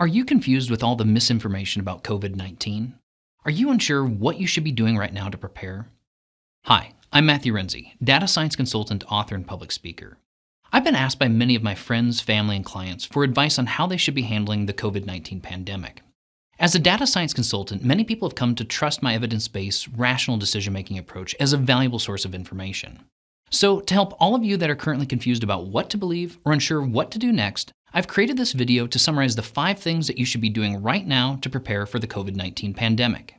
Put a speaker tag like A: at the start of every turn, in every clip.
A: Are you confused with all the misinformation about COVID 19? Are you unsure what you should be doing right now to prepare? Hi, I'm Matthew Renze, data science consultant, author, and public speaker. I've been asked by many of my friends, family, and clients for advice on how they should be handling the COVID 19 pandemic. As a data science consultant, many people have come to trust my evidence based, rational decision making approach as a valuable source of information. So, to help all of you that are currently confused about what to believe or unsure what to do next, I've created this video to summarize the five things that you should be doing right now to prepare for the COVID-19 pandemic.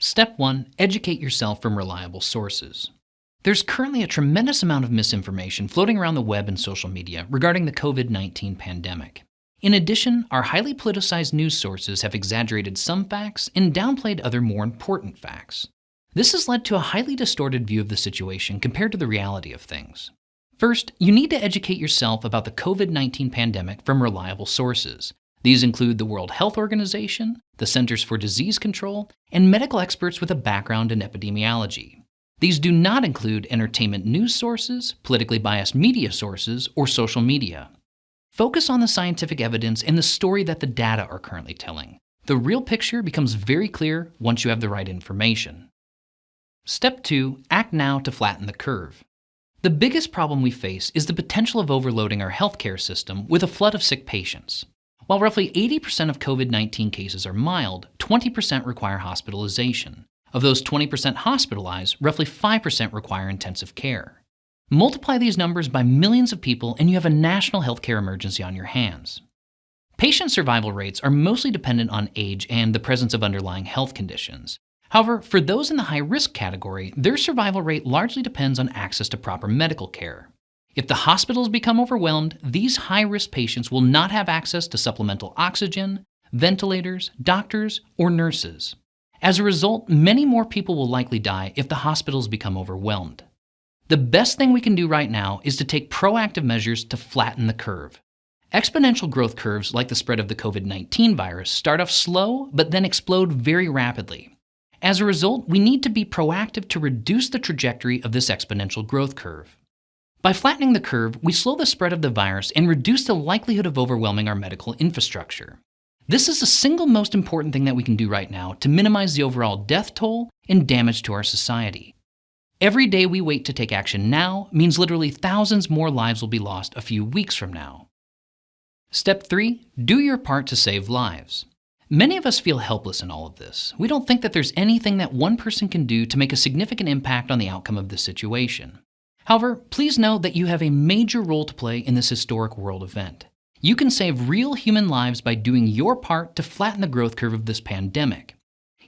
A: Step 1. Educate yourself from reliable sources. There's currently a tremendous amount of misinformation floating around the web and social media regarding the COVID-19 pandemic. In addition, our highly politicized news sources have exaggerated some facts and downplayed other more important facts. This has led to a highly distorted view of the situation compared to the reality of things. First, you need to educate yourself about the COVID-19 pandemic from reliable sources. These include the World Health Organization, the Centers for Disease Control, and medical experts with a background in epidemiology. These do not include entertainment news sources, politically biased media sources, or social media. Focus on the scientific evidence and the story that the data are currently telling. The real picture becomes very clear once you have the right information. Step 2. Act now to flatten the curve. The biggest problem we face is the potential of overloading our healthcare system with a flood of sick patients. While roughly 80% of COVID 19 cases are mild, 20% require hospitalization. Of those 20% hospitalized, roughly 5% require intensive care. Multiply these numbers by millions of people, and you have a national healthcare emergency on your hands. Patient survival rates are mostly dependent on age and the presence of underlying health conditions. However, for those in the high risk category, their survival rate largely depends on access to proper medical care. If the hospitals become overwhelmed, these high risk patients will not have access to supplemental oxygen, ventilators, doctors, or nurses. As a result, many more people will likely die if the hospitals become overwhelmed. The best thing we can do right now is to take proactive measures to flatten the curve. Exponential growth curves, like the spread of the COVID 19 virus, start off slow but then explode very rapidly. As a result, we need to be proactive to reduce the trajectory of this exponential growth curve. By flattening the curve, we slow the spread of the virus and reduce the likelihood of overwhelming our medical infrastructure. This is the single most important thing that we can do right now to minimize the overall death toll and damage to our society. Every day we wait to take action now means literally thousands more lives will be lost a few weeks from now. Step 3. Do your part to save lives. Many of us feel helpless in all of this. We don't think that there's anything that one person can do to make a significant impact on the outcome of this situation. However, please know that you have a major role to play in this historic world event. You can save real human lives by doing your part to flatten the growth curve of this pandemic.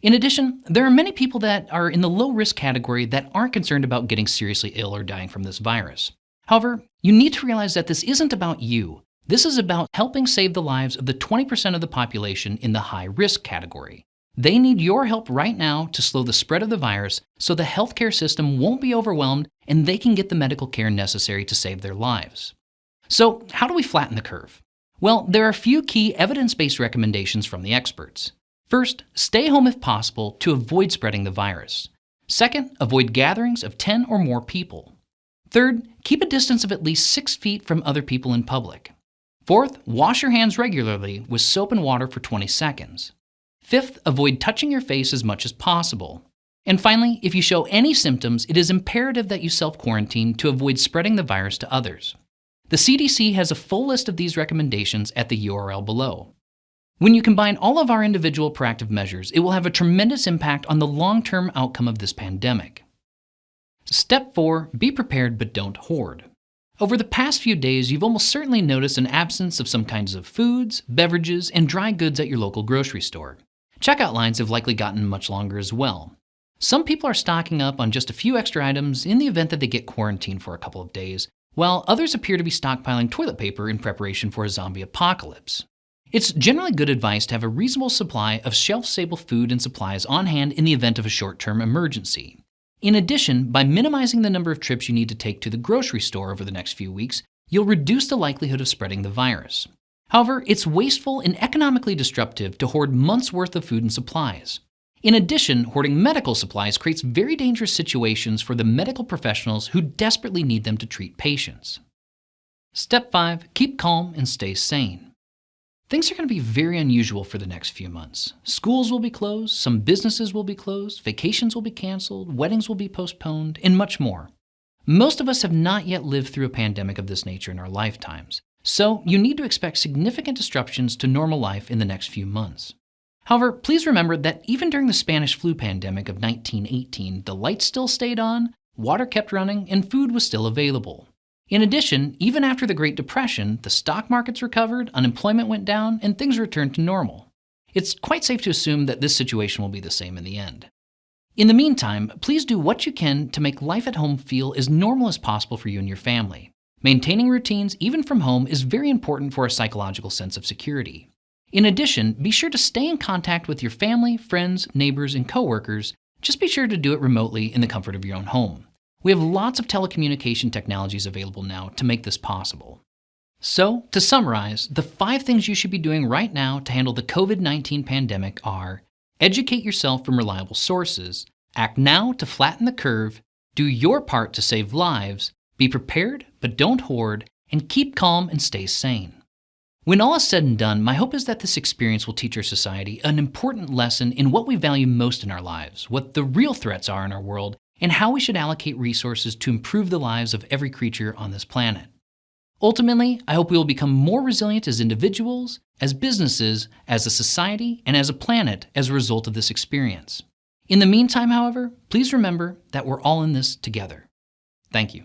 A: In addition, there are many people that are in the low risk category that aren't concerned about getting seriously ill or dying from this virus. However, you need to realize that this isn't about you. This is about helping save the lives of the 20% of the population in the high risk category. They need your help right now to slow the spread of the virus so the healthcare system won't be overwhelmed and they can get the medical care necessary to save their lives. So, how do we flatten the curve? Well, there are a few key evidence based recommendations from the experts. First, stay home if possible to avoid spreading the virus. Second, avoid gatherings of 10 or more people. Third, keep a distance of at least 6 feet from other people in public. Fourth, wash your hands regularly with soap and water for 20 seconds. Fifth, avoid touching your face as much as possible. And finally, if you show any symptoms, it is imperative that you self quarantine to avoid spreading the virus to others. The CDC has a full list of these recommendations at the URL below. When you combine all of our individual proactive measures, it will have a tremendous impact on the long term outcome of this pandemic. Step 4 Be prepared but don't hoard. Over the past few days, you've almost certainly noticed an absence of some kinds of foods, beverages, and dry goods at your local grocery store. Checkout lines have likely gotten much longer as well. Some people are stocking up on just a few extra items in the event that they get quarantined for a couple of days, while others appear to be stockpiling toilet paper in preparation for a zombie apocalypse. It's generally good advice to have a reasonable supply of shelf-stable food and supplies on hand in the event of a short-term emergency. In addition, by minimizing the number of trips you need to take to the grocery store over the next few weeks, you'll reduce the likelihood of spreading the virus. However, it's wasteful and economically disruptive to hoard months' worth of food and supplies. In addition, hoarding medical supplies creates very dangerous situations for the medical professionals who desperately need them to treat patients. Step 5. Keep calm and stay sane. Things are going to be very unusual for the next few months. Schools will be closed, some businesses will be closed, vacations will be canceled, weddings will be postponed, and much more. Most of us have not yet lived through a pandemic of this nature in our lifetimes, so you need to expect significant disruptions to normal life in the next few months. However, please remember that even during the Spanish flu pandemic of 1918, the lights still stayed on, water kept running, and food was still available. In addition, even after the Great Depression, the stock markets recovered, unemployment went down, and things returned to normal. It's quite safe to assume that this situation will be the same in the end. In the meantime, please do what you can to make life at home feel as normal as possible for you and your family. Maintaining routines, even from home, is very important for a psychological sense of security. In addition, be sure to stay in contact with your family, friends, neighbors, and coworkers. Just be sure to do it remotely in the comfort of your own home. We have lots of telecommunication technologies available now to make this possible. So, to summarize, the five things you should be doing right now to handle the COVID 19 pandemic are educate yourself from reliable sources, act now to flatten the curve, do your part to save lives, be prepared but don't hoard, and keep calm and stay sane. When all is said and done, my hope is that this experience will teach our society an important lesson in what we value most in our lives, what the real threats are in our world, and how we should allocate resources to improve the lives of every creature on this planet. Ultimately, I hope we will become more resilient as individuals, as businesses, as a society, and as a planet as a result of this experience. In the meantime, however, please remember that we're all in this together. Thank you.